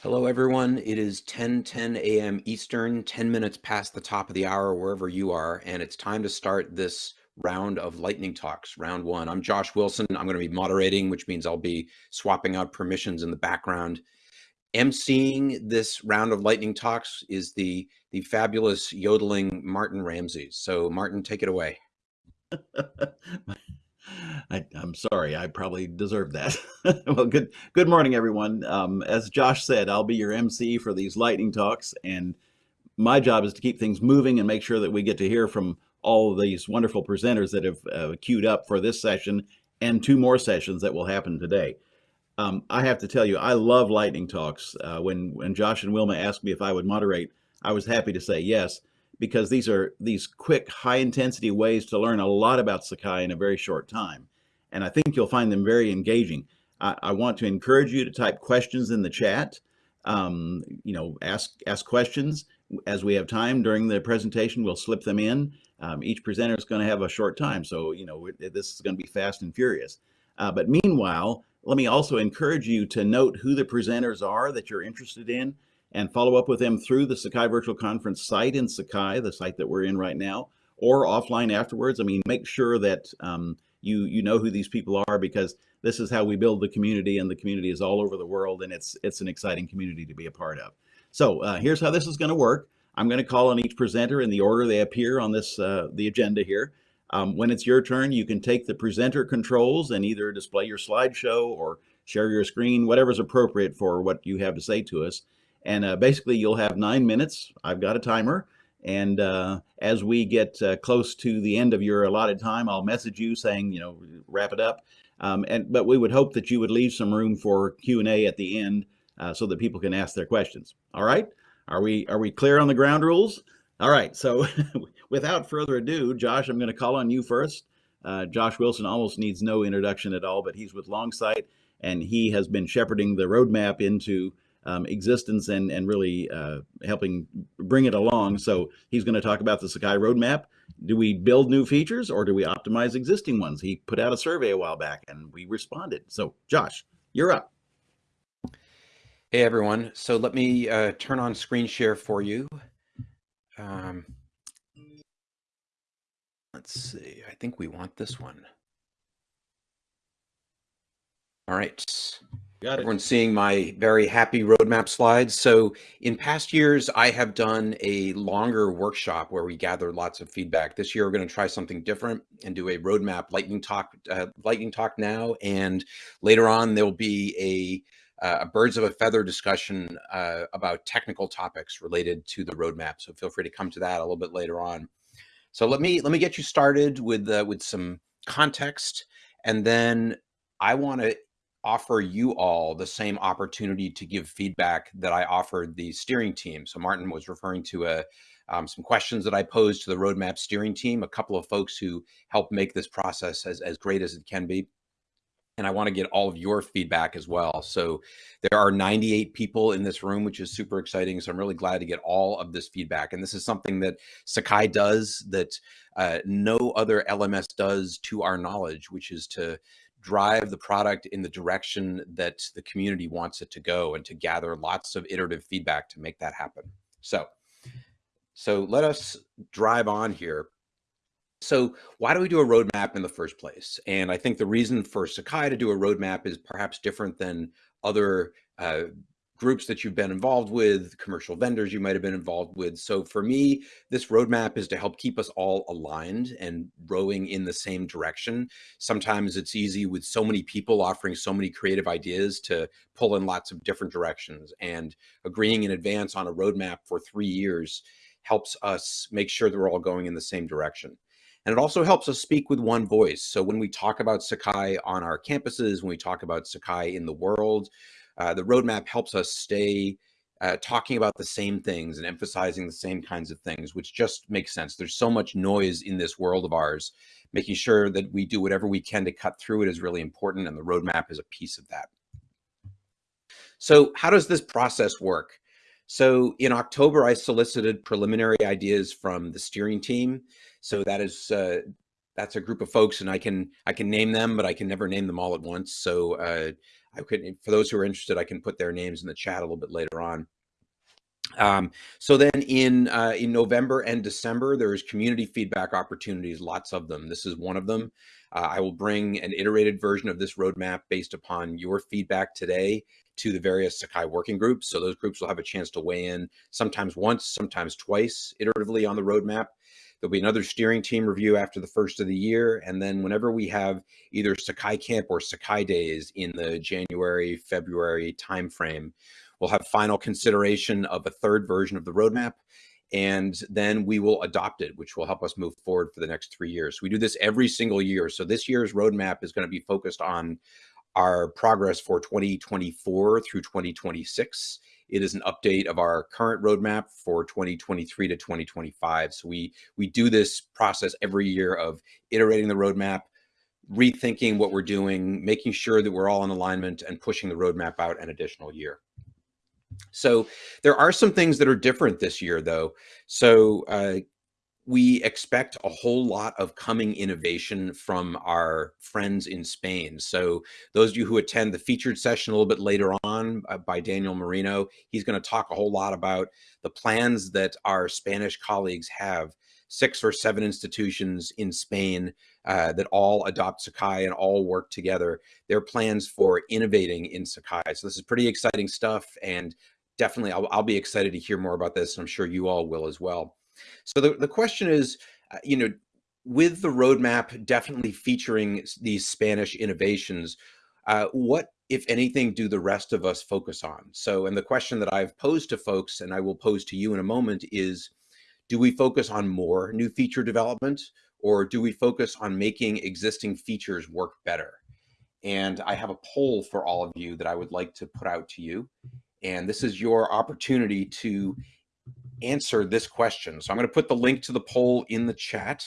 Hello, everyone. It is 10 10 a.m. Eastern, 10 minutes past the top of the hour, wherever you are, and it's time to start this round of lightning talks, round one. I'm Josh Wilson. I'm going to be moderating, which means I'll be swapping out permissions in the background. emceeing this round of lightning talks is the the fabulous yodeling Martin Ramsey. So, Martin, take it away. I, am sorry. I probably deserve that. well, good good morning, everyone. Um, as Josh said, I'll be your MC for these lightning talks, and my job is to keep things moving and make sure that we get to hear from all of these wonderful presenters that have uh, queued up for this session and two more sessions that will happen today. Um, I have to tell you, I love lightning talks. Uh, when when Josh and Wilma asked me if I would moderate, I was happy to say yes because these are these quick, high intensity ways to learn a lot about Sakai in a very short time. And I think you'll find them very engaging. I, I want to encourage you to type questions in the chat. Um, you know, ask ask questions as we have time during the presentation. We'll slip them in. Um, each presenter is going to have a short time, so you know this is going to be fast and furious. Uh, but meanwhile, let me also encourage you to note who the presenters are that you're interested in and follow up with them through the Sakai Virtual Conference site in Sakai, the site that we're in right now, or offline afterwards. I mean, make sure that um, you you know who these people are because this is how we build the community, and the community is all over the world, and it's it's an exciting community to be a part of. So uh, here's how this is going to work. I'm going to call on each presenter in the order they appear on this uh, the agenda here. Um, when it's your turn, you can take the presenter controls and either display your slideshow or share your screen, whatever's appropriate for what you have to say to us. And uh, basically, you'll have nine minutes. I've got a timer. And uh, as we get uh, close to the end of your allotted time, I'll message you saying, you know, wrap it up. Um, and but we would hope that you would leave some room for Q and A at the end uh, so that people can ask their questions. All right? Are we are we clear on the ground rules? All right. So without further ado, Josh, I'm going to call on you first. Uh, Josh Wilson almost needs no introduction at all, but he's with Longsight, and he has been shepherding the roadmap into um, existence and and really uh, helping bring it along. So he's going to talk about the Sakai roadmap. Do we build new features or do we optimize existing ones? He put out a survey a while back and we responded. So Josh, you're up. Hey everyone. So let me uh, turn on screen share for you. Um, let's see. I think we want this one. All right. Got. Everyone's seeing my very happy roadmap slides. So in past years, I have done a longer workshop where we gather lots of feedback. This year, we're going to try something different and do a roadmap lightning talk, uh, lightning talk now. And later on, there'll be a, uh, a birds of a feather discussion uh, about technical topics related to the roadmap. So feel free to come to that a little bit later on. So let me let me get you started with uh, with some context, and then I want to offer you all the same opportunity to give feedback that I offered the steering team. So Martin was referring to a, uh, um, some questions that I posed to the roadmap steering team, a couple of folks who helped make this process as, as great as it can be. And I want to get all of your feedback as well. So there are 98 people in this room, which is super exciting. So I'm really glad to get all of this feedback. And this is something that Sakai does that uh, no other LMS does to our knowledge, which is to drive the product in the direction that the community wants it to go and to gather lots of iterative feedback to make that happen. So, so let us drive on here. So why do we do a roadmap in the first place? And I think the reason for Sakai to do a roadmap is perhaps different than other uh, groups that you've been involved with, commercial vendors you might have been involved with. So for me, this roadmap is to help keep us all aligned and rowing in the same direction. Sometimes it's easy with so many people offering so many creative ideas to pull in lots of different directions and agreeing in advance on a roadmap for three years helps us make sure that we're all going in the same direction. And it also helps us speak with one voice. So when we talk about Sakai on our campuses, when we talk about Sakai in the world, uh, the roadmap helps us stay uh, talking about the same things and emphasizing the same kinds of things, which just makes sense. There's so much noise in this world of ours. Making sure that we do whatever we can to cut through it is really important, and the roadmap is a piece of that. So how does this process work? So in October, I solicited preliminary ideas from the steering team. So that is uh, that's a group of folks, and I can I can name them, but I can never name them all at once. So uh, I could, for those who are interested, I can put their names in the chat a little bit later on. Um, so then in uh, in November and December, there's community feedback opportunities, lots of them. This is one of them. Uh, I will bring an iterated version of this roadmap based upon your feedback today to the various Sakai working groups. So those groups will have a chance to weigh in sometimes once, sometimes twice iteratively on the roadmap. There'll be another steering team review after the first of the year. And then whenever we have either Sakai Camp or Sakai Days in the January, February timeframe, we'll have final consideration of a third version of the roadmap. And then we will adopt it, which will help us move forward for the next three years. We do this every single year. So this year's roadmap is going to be focused on our progress for 2024 through 2026. It is an update of our current roadmap for 2023 to 2025. So we we do this process every year of iterating the roadmap, rethinking what we're doing, making sure that we're all in alignment and pushing the roadmap out an additional year. So there are some things that are different this year though. So uh, we expect a whole lot of coming innovation from our friends in Spain. So those of you who attend the featured session a little bit later on uh, by Daniel Marino, he's going to talk a whole lot about the plans that our Spanish colleagues have. Six or seven institutions in Spain uh, that all adopt Sakai and all work together. Their plans for innovating in Sakai. So this is pretty exciting stuff, and definitely I'll, I'll be excited to hear more about this. And I'm sure you all will as well. So the, the question is, uh, you know, with the roadmap definitely featuring these Spanish innovations, uh, what, if anything, do the rest of us focus on? So, and the question that I've posed to folks, and I will pose to you in a moment, is do we focus on more new feature development, or do we focus on making existing features work better? And I have a poll for all of you that I would like to put out to you. And this is your opportunity to answer this question. So I'm going to put the link to the poll in the chat.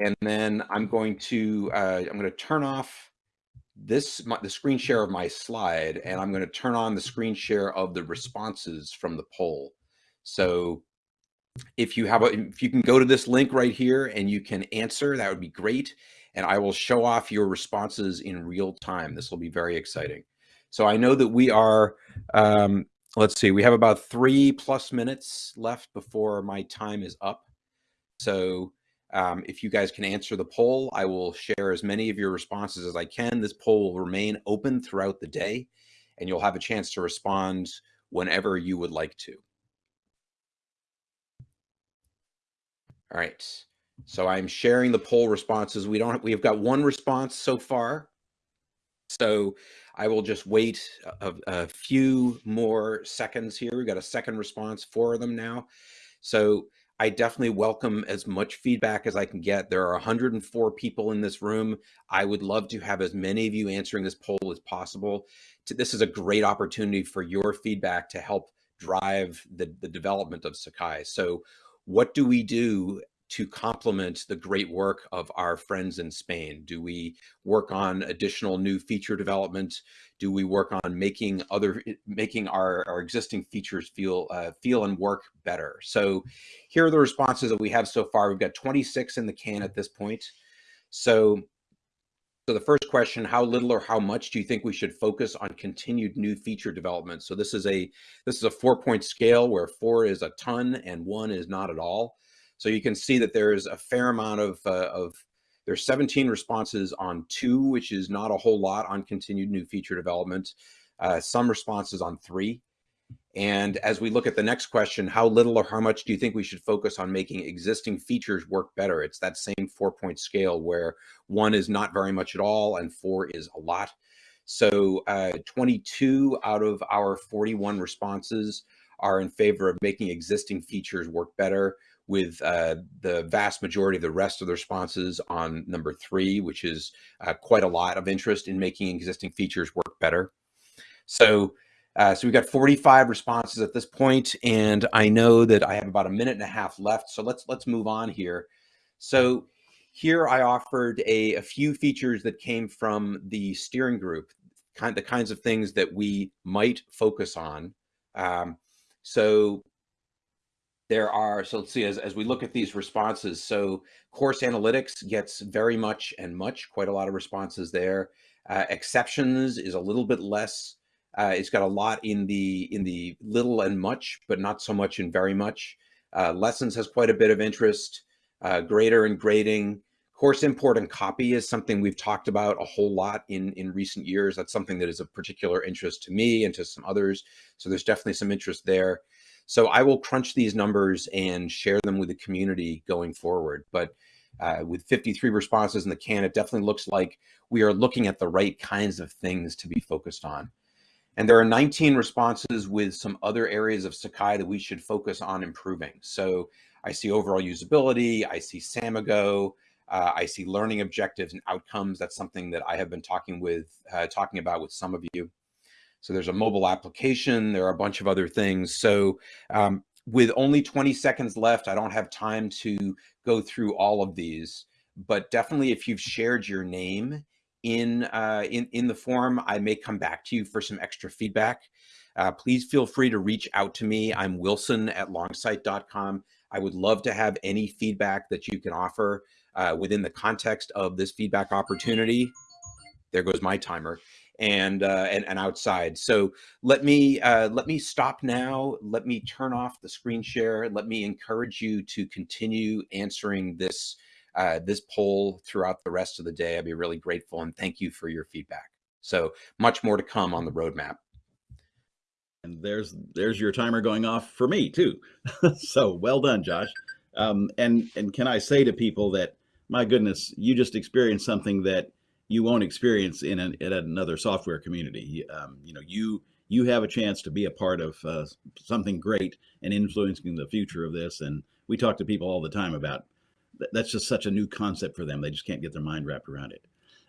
And then I'm going to uh, I'm going to turn off this my, the screen share of my slide, and I'm going to turn on the screen share of the responses from the poll. So if you have a if you can go to this link right here and you can answer, that would be great. And I will show off your responses in real time. This will be very exciting. So I know that we are um, let's see, we have about three plus minutes left before my time is up. So um, if you guys can answer the poll, I will share as many of your responses as I can. This poll will remain open throughout the day, and you'll have a chance to respond whenever you would like to. All right. So I'm sharing the poll responses. We don't. We have got one response so far. So I will just wait a, a, few more seconds here. We've got a second response, four of them now. So I definitely welcome as much feedback as I can get. There are 104 people in this room. I would love to have as many of you answering this poll as possible. This is a great opportunity for your feedback to help drive the, the development of Sakai. So what do we do to complement the great work of our friends in Spain? Do we work on additional new feature development? Do we work on making other making our, our existing features feel uh, feel and work better? So here are the responses that we have so far. We've got 26 in the can at this point. So so the first question, how little or how much do you think we should focus on continued new feature development? So this is a this is a four point scale where four is a ton and one is not at all. So you can see that there's a fair amount of, uh, of there's 17 responses on two, which is not a whole lot on continued new feature development. Uh, some responses on three. And as we look at the next question, how little or how much do you think we should focus on making existing features work better? It's that same four point scale where one is not very much at all and four is a lot. So uh, 22 out of our 41 responses are in favor of making existing features work better with uh, the vast majority of the rest of the responses on number three, which is uh, quite a lot of interest in making existing features work better. So, uh, so we've got 45 responses at this point, and I know that I have about a minute and a half left. So let's let's move on here. So here I offered a, a few features that came from the steering group, kind the kinds of things that we might focus on. Um, so there are, so let's see, as, as we look at these responses, so course analytics gets very much and much, quite a lot of responses there. Uh, exceptions is a little bit less. Uh, it's got a lot in the in the little and much, but not so much in very much. Uh, lessons has quite a bit of interest. Uh, grader and grading. Course import and copy is something we've talked about a whole lot in, in recent years. That's something that is of particular interest to me and to some others. So there's definitely some interest there. So I will crunch these numbers and share them with the community going forward. But uh, with 53 responses in the can, it definitely looks like we are looking at the right kinds of things to be focused on. And there are 19 responses with some other areas of Sakai that we should focus on improving. So I see overall usability, I see Samigo, uh, I see learning objectives and outcomes. That's something that I have been talking with, uh, talking about with some of you. So there's a mobile application. There are a bunch of other things. So um, with only 20 seconds left, I don't have time to go through all of these, but definitely if you've shared your name in, uh, in, in the forum, I may come back to you for some extra feedback. Uh, please feel free to reach out to me. I'm wilson at longsight.com. I would love to have any feedback that you can offer uh, within the context of this feedback opportunity. There goes my timer and uh, and, and outside. So let me uh, let me stop now. Let me turn off the screen share. Let me encourage you to continue answering this uh, this poll throughout the rest of the day. I'd be really grateful and thank you for your feedback. So much more to come on the roadmap. And there's there's your timer going off for me too. so well done, Josh. Um, and and can I say to people that my goodness, you just experienced something that you won't experience in, an, in another software community. Um, you know, you you have a chance to be a part of uh, something great and influencing the future of this. And we talk to people all the time about that's just such a new concept for them. They just can't get their mind wrapped around it.